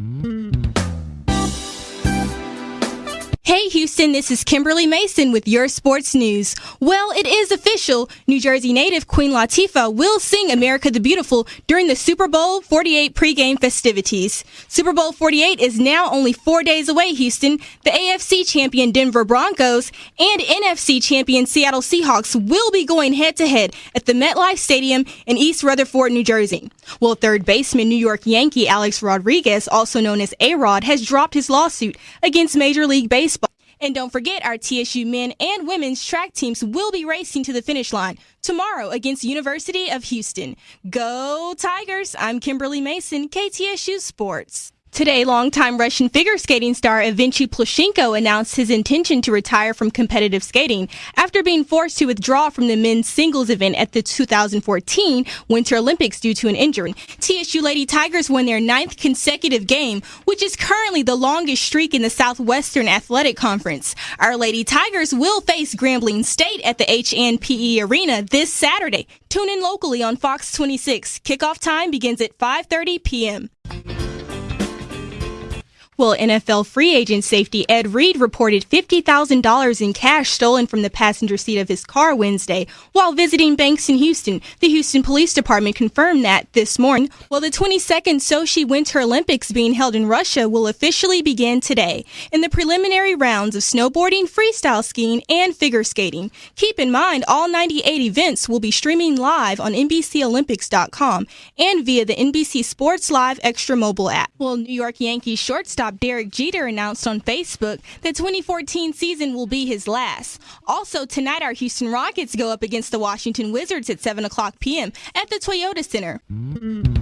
Mm-hmm. Hey Houston, this is Kimberly Mason with your sports news. Well, it is official. New Jersey native Queen Latifah will sing America the Beautiful during the Super Bowl 48 pregame festivities. Super Bowl 48 is now only four days away, Houston. The AFC champion Denver Broncos and NFC champion Seattle Seahawks will be going head to head at the MetLife Stadium in East Rutherford, New Jersey. Well, third baseman New York Yankee Alex Rodriguez, also known as A-Rod, has dropped his lawsuit against Major League Baseball. And don't forget, our TSU men and women's track teams will be racing to the finish line tomorrow against University of Houston. Go Tigers! I'm Kimberly Mason, KTSU Sports. Today, longtime Russian figure skating star Evgeni Plushenko announced his intention to retire from competitive skating after being forced to withdraw from the men's singles event at the 2014 Winter Olympics due to an injury. TSU Lady Tigers won their ninth consecutive game, which is currently the longest streak in the Southwestern Athletic Conference. Our Lady Tigers will face Grambling State at the H&PE Arena this Saturday. Tune in locally on Fox 26. Kickoff time begins at 5:30 p.m. Well, NFL free agent safety Ed Reed reported $50,000 in cash stolen from the passenger seat of his car Wednesday while visiting banks in Houston. The Houston Police Department confirmed that this morning. Well, the 22nd Sochi Winter Olympics being held in Russia will officially begin today in the preliminary rounds of snowboarding, freestyle skiing, and figure skating. Keep in mind, all 98 events will be streaming live on NBCOlympics.com and via the NBC Sports Live Extra mobile app. Well, New York Yankees shortstop shortstop Derek Jeter announced on Facebook the 2014 season will be his last. Also, tonight our Houston Rockets go up against the Washington Wizards at 7 o'clock p.m. at the Toyota Center. Mm-hmm.